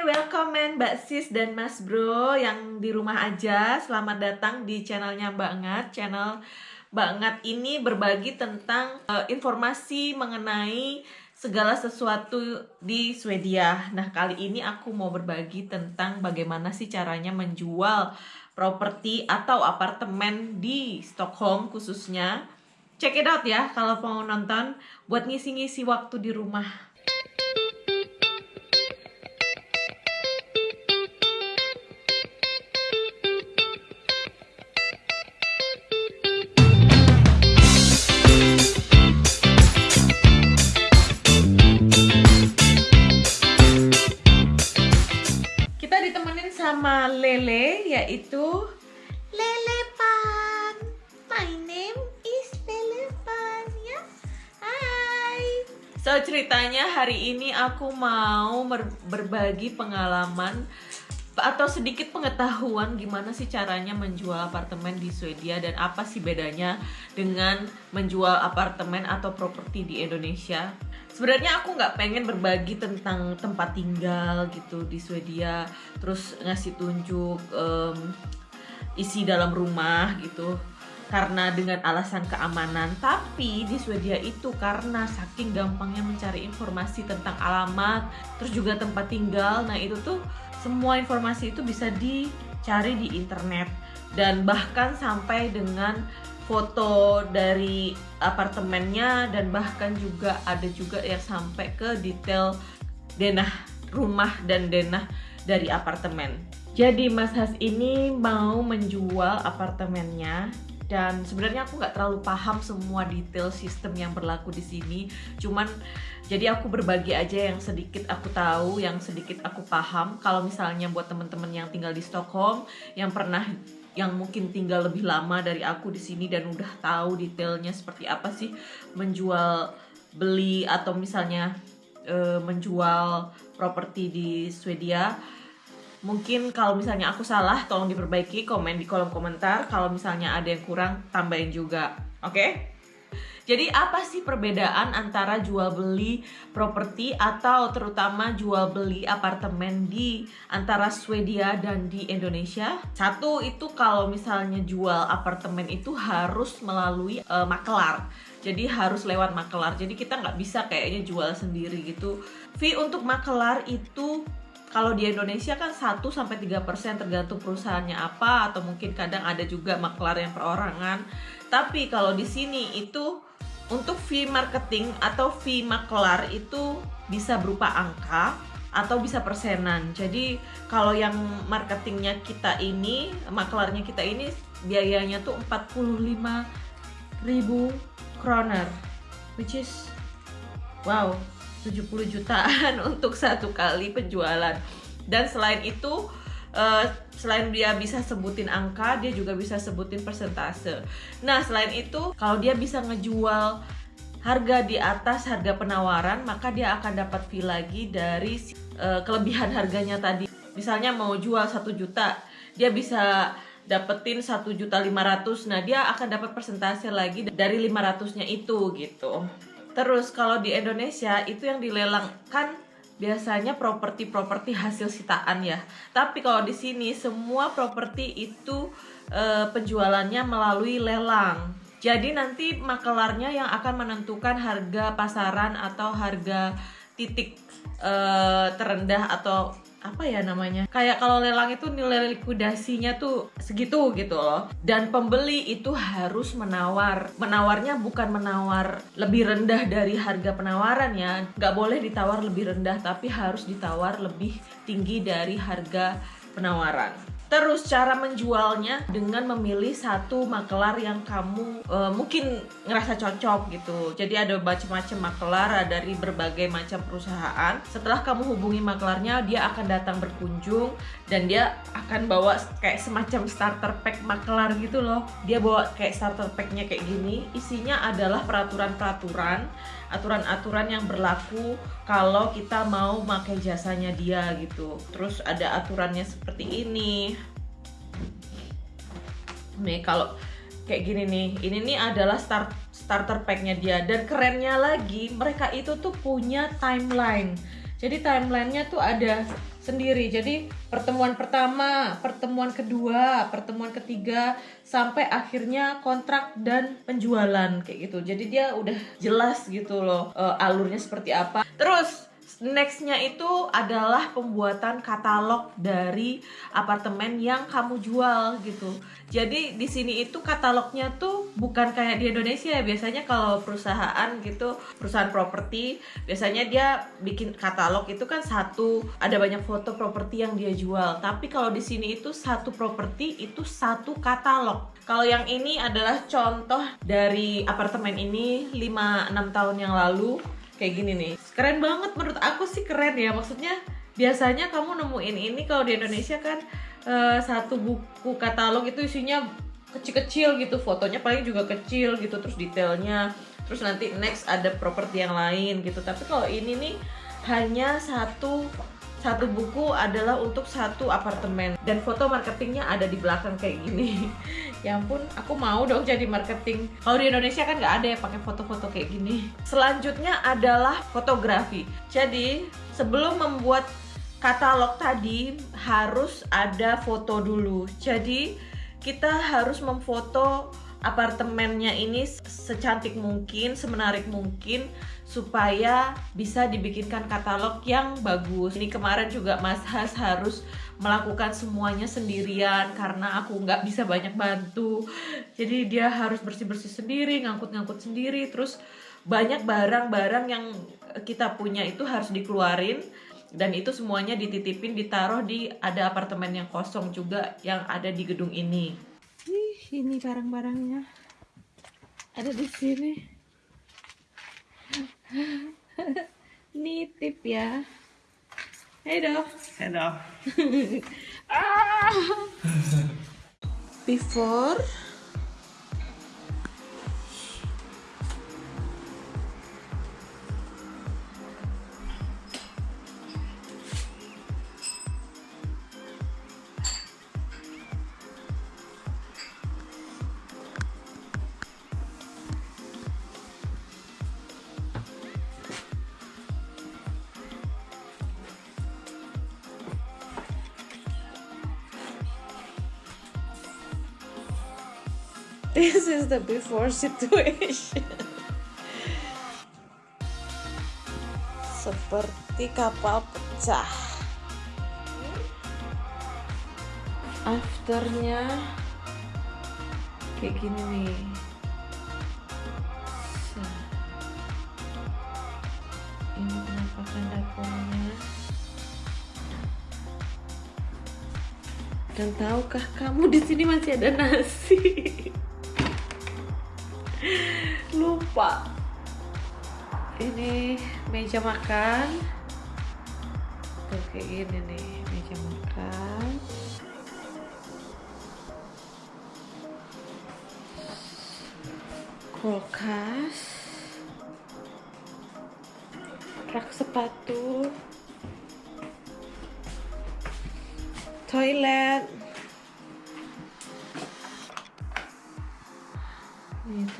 welcome men Mbak Sis dan Mas Bro yang di rumah aja. Selamat datang di channelnya Mbak Ngat. Channel Mbak Ngat ini berbagi tentang uh, informasi mengenai segala sesuatu di Swedia. Nah, kali ini aku mau berbagi tentang bagaimana sih caranya menjual properti atau apartemen di Stockholm khususnya. Check it out ya kalau mau nonton buat ngisi-ngisi waktu di rumah. Hari ini aku mau berbagi pengalaman atau sedikit pengetahuan gimana sih caranya menjual apartemen di Swedia dan apa sih bedanya dengan menjual apartemen atau properti di Indonesia. Sebenarnya aku nggak pengen berbagi tentang tempat tinggal gitu di Swedia terus ngasih tunjuk um, isi dalam rumah gitu karena dengan alasan keamanan tapi di Swedia itu karena saking gampangnya mencari informasi tentang alamat terus juga tempat tinggal nah itu tuh semua informasi itu bisa dicari di internet dan bahkan sampai dengan foto dari apartemennya dan bahkan juga ada juga yang sampai ke detail denah rumah dan denah dari apartemen. Jadi Mas Has ini mau menjual apartemennya dan sebenarnya aku nggak terlalu paham semua detail sistem yang berlaku di sini. Cuman jadi aku berbagi aja yang sedikit aku tahu, yang sedikit aku paham. Kalau misalnya buat temen-temen yang tinggal di Stockholm yang pernah yang mungkin tinggal lebih lama dari aku di sini dan udah tahu detailnya seperti apa sih menjual beli atau misalnya e, menjual properti di Swedia. Mungkin kalau misalnya aku salah tolong diperbaiki komen di kolom komentar. Kalau misalnya ada yang kurang tambahin juga. Oke? Okay? Jadi apa sih perbedaan antara jual beli properti atau terutama jual beli apartemen di antara Swedia dan di Indonesia? Satu itu kalau misalnya jual apartemen itu harus melalui uh, makelar. Jadi harus lewat makelar. Jadi kita nggak bisa kayaknya jual sendiri gitu. Fee untuk makelar itu kalau di Indonesia kan 1 sampai 3% tergantung perusahaannya apa atau mungkin kadang ada juga makelar yang perorangan. Tapi kalau di sini itu untuk fee marketing atau fee maklar itu bisa berupa angka atau bisa persenan. Jadi kalau yang marketingnya kita ini, maklarnya kita ini biayanya tuh 45 ribu kroner, which is wow 70 jutaan untuk satu kali penjualan. Dan selain itu uh, selain dia bisa sebutin angka dia juga bisa sebutin persentase. Nah selain itu kalau dia bisa ngejual harga di atas harga penawaran maka dia akan dapat fee lagi dari uh, kelebihan harganya tadi. Misalnya mau jual satu juta dia bisa dapetin satu juta lima ratus. Nah dia akan dapat persentase lagi dari lima ratusnya itu gitu terus kalau di Indonesia itu yang dilelangkan biasanya properti-properti hasil sitaan ya. Tapi kalau di sini semua properti itu e, penjualannya melalui lelang. Jadi nanti makelarnya yang akan menentukan harga pasaran atau harga titik e, terendah atau apa ya namanya kayak kalau lelang itu nilai likuidasinya tuh segitu gitu loh. Dan pembeli itu harus menawar. Menawarnya bukan menawar lebih rendah dari harga penawaran ya. Nggak boleh ditawar lebih rendah tapi harus ditawar lebih tinggi dari harga penawaran Terus cara menjualnya dengan memilih satu makelar yang kamu uh, mungkin ngerasa cocok gitu. Jadi ada macam-macam makelar dari berbagai macam perusahaan. Setelah kamu hubungi makelarnya, dia akan datang berkunjung dan dia akan bawa kayak semacam starter pack makelar gitu loh. Dia bawa kayak starter packnya kayak gini. Isinya adalah peraturan-peraturan, aturan-aturan yang berlaku kalau kita mau pakai jasanya dia gitu. Terus ada aturannya seperti ini nih kalau kayak gini nih ini nih adalah start starter packnya dia dan kerennya lagi mereka itu tuh punya timeline jadi timelinenya tuh ada sendiri. Jadi pertemuan pertama pertemuan kedua pertemuan ketiga sampai akhirnya kontrak dan penjualan kayak gitu. Jadi dia udah jelas gitu loh uh, alurnya seperti apa. Terus nextnya itu adalah pembuatan katalog dari apartemen yang kamu jual gitu. Jadi di sini itu katalognya tuh bukan kayak di Indonesia ya. Biasanya kalau perusahaan gitu, perusahaan properti, biasanya dia bikin katalog itu kan satu, ada banyak foto properti yang dia jual. Tapi kalau di sini itu satu properti itu satu katalog. Kalau yang ini adalah contoh dari apartemen ini 5-6 tahun yang lalu kayak gini nih. Keren banget menurut aku sih keren ya. Maksudnya biasanya kamu nemuin ini kalau di Indonesia kan uh, satu buku katalog itu isinya kecil-kecil gitu. Fotonya paling juga kecil gitu terus detailnya. Terus nanti next ada properti yang lain gitu. Tapi kalau ini nih hanya satu satu buku adalah untuk satu apartemen. Dan foto marketingnya ada di belakang kayak gini ya ampun aku mau dong jadi marketing. Kalau di Indonesia kan nggak ada ya pakai foto-foto kayak gini. Selanjutnya adalah fotografi. Jadi sebelum membuat katalog tadi harus ada foto dulu. Jadi kita harus memfoto apartemennya ini secantik mungkin, semenarik mungkin supaya bisa dibikinkan katalog yang bagus. Ini kemarin juga Mas Has harus melakukan semuanya sendirian karena aku nggak bisa banyak bantu. Jadi dia harus bersih-bersih sendiri, ngangkut-ngangkut sendiri, terus banyak barang-barang yang kita punya itu harus dikeluarin. Dan itu semuanya dititipin ditaruh di ada apartemen yang kosong juga yang ada di gedung ini. Ini barang-barangnya. Ada di sini. Nitip ya Hey då. Hey då. Ah! Before this is the before situation. Seperti kapal pecah. Afternya kayak gini nih. Ini dan tahukah kamu di sini masih ada nasi lupa. Ini meja makan. Kayak gini nih meja makan. Kulkas. Rak sepatu. Toilet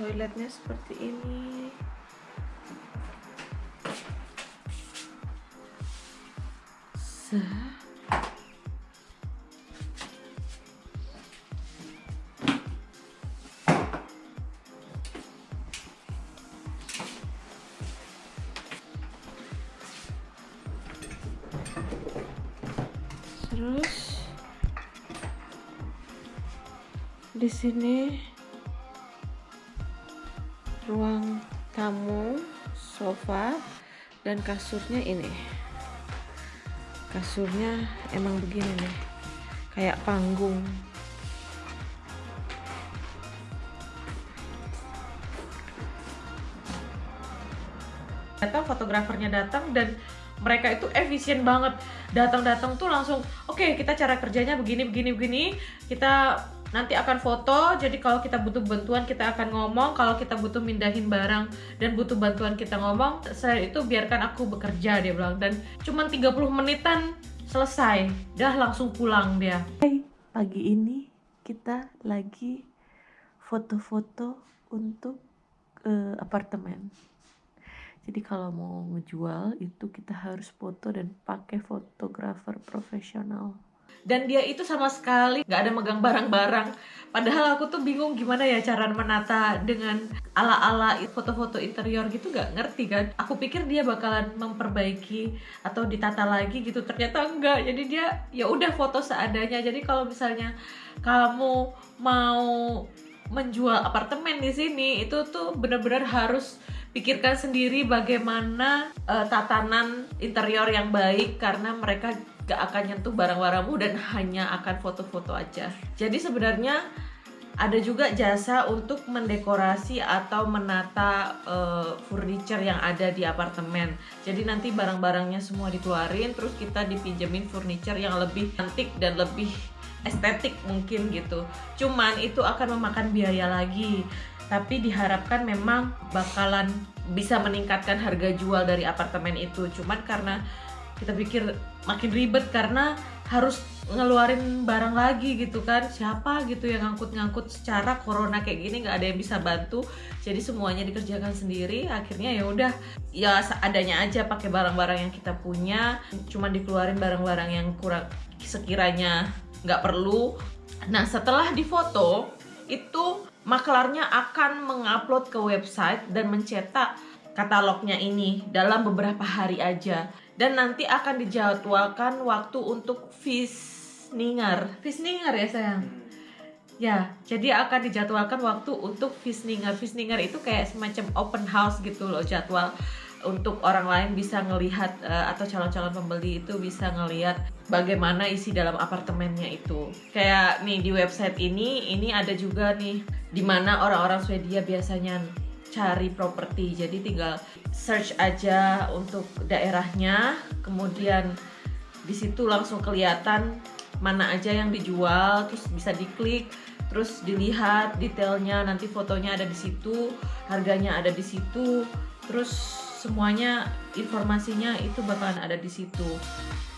toiletnya seperti ini. Terus di sini ruang tamu sofa dan kasurnya ini. Kasurnya emang begini nih kayak panggung. Datang fotografernya datang dan mereka itu efisien banget. Datang-datang tuh langsung oke okay, kita cara kerjanya begini begini begini. Kita nanti akan foto jadi kalau kita butuh bantuan kita akan ngomong. Kalau kita butuh mindahin barang dan butuh bantuan kita ngomong saya itu biarkan aku bekerja dia bilang. Dan cuma 30 menitan selesai. Dah langsung pulang dia. Hai pagi ini kita lagi foto-foto untuk uh, apartemen. Jadi kalau mau ngejual itu kita harus foto dan pakai fotografer profesional dan dia itu sama sekali nggak ada megang barang-barang. Padahal aku tuh bingung gimana ya cara menata dengan ala-ala foto-foto interior gitu nggak ngerti kan. Aku pikir dia bakalan memperbaiki atau ditata lagi gitu. Ternyata enggak jadi dia ya udah foto seadanya. Jadi kalau misalnya kamu mau menjual apartemen di sini itu tuh benar-benar harus pikirkan sendiri bagaimana uh, tatanan interior yang baik. Karena mereka gak akan nyentuh barang-barangmu dan hanya akan foto-foto aja. Jadi sebenarnya ada juga jasa untuk mendekorasi atau menata uh, furniture yang ada di apartemen. Jadi nanti barang-barangnya semua dikeluarin, terus kita dipinjemin furniture yang lebih cantik dan lebih estetik mungkin gitu. Cuman itu akan memakan biaya lagi. Tapi diharapkan memang bakalan bisa meningkatkan harga jual dari apartemen itu. Cuman karena kita pikir makin ribet karena harus ngeluarin barang lagi gitu kan. Siapa gitu yang ngangkut-ngangkut secara corona kayak gini? Nggak ada yang bisa bantu. Jadi semuanya dikerjakan sendiri. Akhirnya ya udah ya seadanya aja pakai barang-barang yang kita punya. Cuman dikeluarin barang-barang yang kurang sekiranya nggak perlu. Nah setelah difoto itu maklarnya akan mengupload ke website dan mencetak katalognya ini dalam beberapa hari aja dan nanti akan dijadwalkan waktu untuk visninger visninger ya sayang hmm. ya jadi akan dijadwalkan waktu untuk visninger visninger itu kayak semacam open house gitu loh jadwal untuk orang lain bisa ngelihat uh, atau calon-calon pembeli itu bisa ngelihat bagaimana isi dalam apartemennya itu. Kayak nih di website ini, ini ada juga nih di mana orang-orang Swedia biasanya cari properti. Jadi tinggal search aja untuk daerahnya. Kemudian di situ langsung kelihatan mana aja yang dijual terus bisa diklik terus dilihat detailnya. Nanti fotonya ada di situ harganya ada di situ terus semuanya informasinya itu bakalan ada di situ.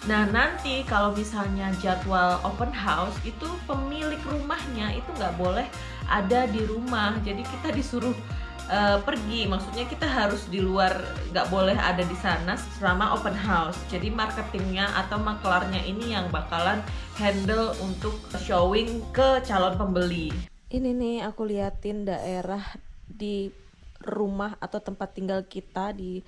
Nah nanti kalau misalnya jadwal open house itu pemilik rumahnya itu nggak boleh ada di rumah. Jadi kita disuruh uh, pergi. Maksudnya kita harus di luar nggak boleh ada di sana selama open house. Jadi marketingnya atau maklarnya ini yang bakalan handle untuk showing ke calon pembeli. Ini nih aku liatin daerah di rumah atau tempat tinggal kita di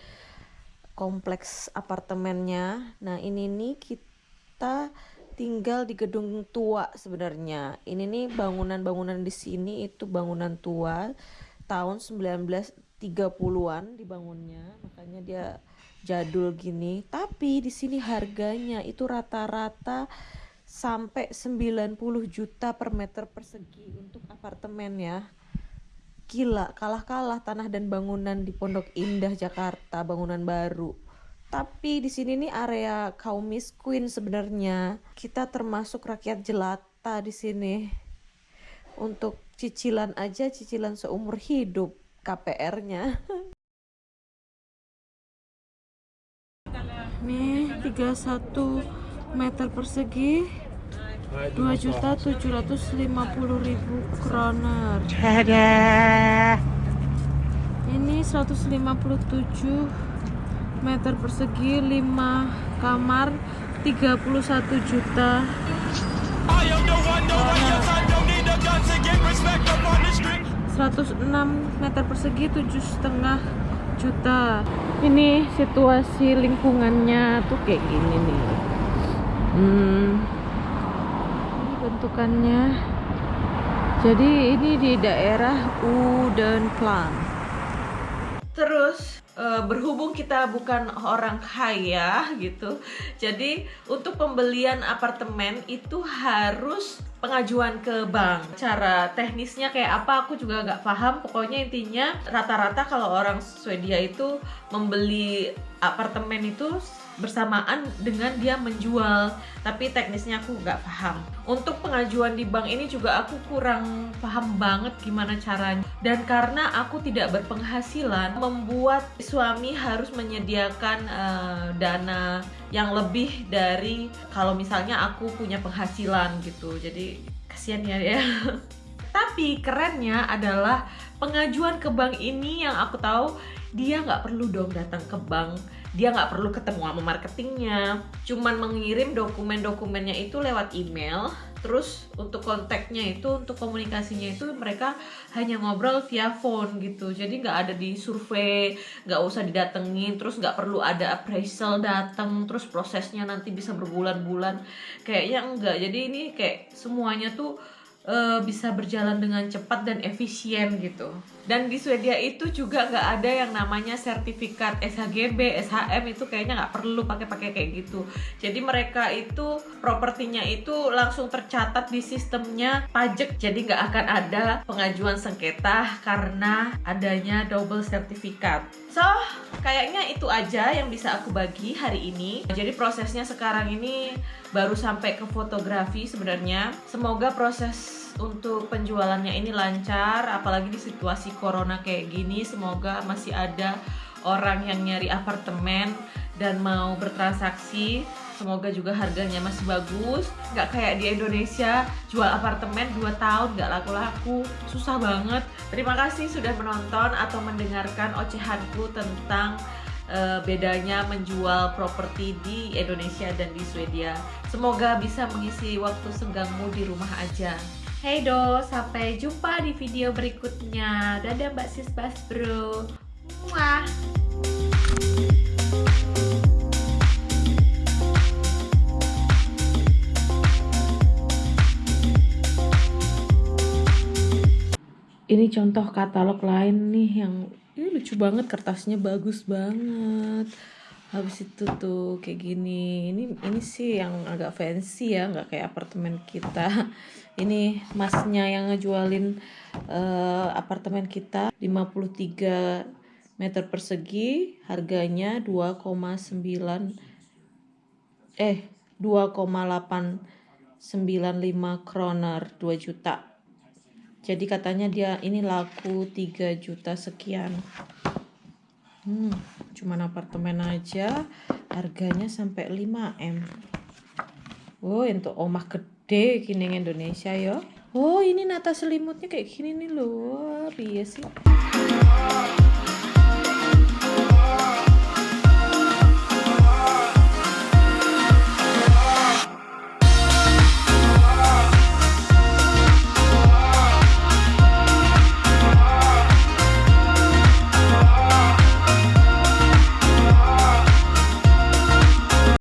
kompleks apartemennya. Nah ini nih kita tinggal di gedung tua sebenarnya. Ini nih bangunan-bangunan di sini itu bangunan tua tahun 1930-an dibangunnya. Makanya dia jadul gini. Tapi di sini harganya itu rata-rata sampai 90 juta per meter persegi untuk apartemen ya. Gila kalah-kalah tanah dan bangunan di Pondok Indah Jakarta bangunan baru. Tapi di sini nih area kaum miskin sebenarnya. Kita termasuk rakyat jelata di sini untuk cicilan aja cicilan seumur hidup KPR-nya nih 31 meter persegi 2 juta 750 ribu kroner. Ini 157 meter persegi 5 kamar 31 juta 106 meter persegi tujuh setengah juta. Ini situasi lingkungannya tuh kayak gini nih. Hmm, ini bentukannya. Jadi ini di daerah Udenplan terus uh, berhubung kita bukan orang kaya gitu jadi untuk pembelian apartemen itu harus pengajuan ke bank. Cara teknisnya kayak apa aku juga nggak paham. Pokoknya intinya rata-rata kalau orang Swedia itu membeli apartemen itu bersamaan dengan dia menjual. Tapi teknisnya aku nggak paham. Untuk pengajuan di bank ini juga aku kurang paham banget gimana caranya. Dan karena aku tidak berpenghasilan membuat suami harus menyediakan uh, dana yang lebih dari kalau misalnya aku punya penghasilan gitu. Jadi kasihan ya ya. Tapi kerennya adalah pengajuan ke bank ini yang aku tahu dia nggak perlu dong datang ke bank dia nggak perlu ketemu sama marketingnya. Cuman mengirim dokumen-dokumennya itu lewat email terus untuk kontaknya itu untuk komunikasinya itu mereka hanya ngobrol via phone gitu. Jadi nggak ada di survei nggak usah didatengin terus nggak perlu ada appraisal datang terus prosesnya nanti bisa berbulan-bulan. Kayaknya enggak jadi ini kayak semuanya tuh uh, bisa berjalan dengan cepat dan efisien gitu. Dan di Swedia itu juga nggak ada yang namanya sertifikat SHGB, SHM itu kayaknya nggak perlu pakai-pakai kayak gitu. Jadi mereka itu propertinya itu langsung tercatat di sistemnya pajak. Jadi nggak akan ada pengajuan sengketa karena adanya double sertifikat. So, kayaknya itu aja yang bisa aku bagi hari ini. Jadi prosesnya sekarang ini baru sampai ke fotografi sebenarnya. Semoga proses untuk penjualannya ini lancar apalagi di situasi corona kayak gini semoga masih ada orang yang nyari apartemen dan mau bertransaksi. Semoga juga harganya masih bagus. Nggak kayak di Indonesia jual apartemen 2 tahun nggak laku-laku. Susah banget. Terima kasih sudah menonton atau mendengarkan ocehanku tentang uh, bedanya menjual properti di Indonesia dan di Swedia. Semoga bisa mengisi waktu senggangmu di rumah aja Hey do, sampai jumpa di video berikutnya. Dadah Mbak Sis Bas Bro. Muah. Ini contoh katalog lain nih yang ini lucu banget kertasnya bagus banget habis itu tuh kayak gini ini ini sih yang agak fancy ya nggak kayak apartemen kita. Ini masnya yang ngejualin uh, apartemen kita 53 meter persegi harganya 2,9 eh 2,895 kroner 2 juta. Jadi katanya dia ini laku 3 juta sekian hmm cuman apartemen aja harganya sampai 5 m. Oh, untuk omah gede gini Indonesia ya. Oh ini nata selimutnya kayak gini nih loh biasa sih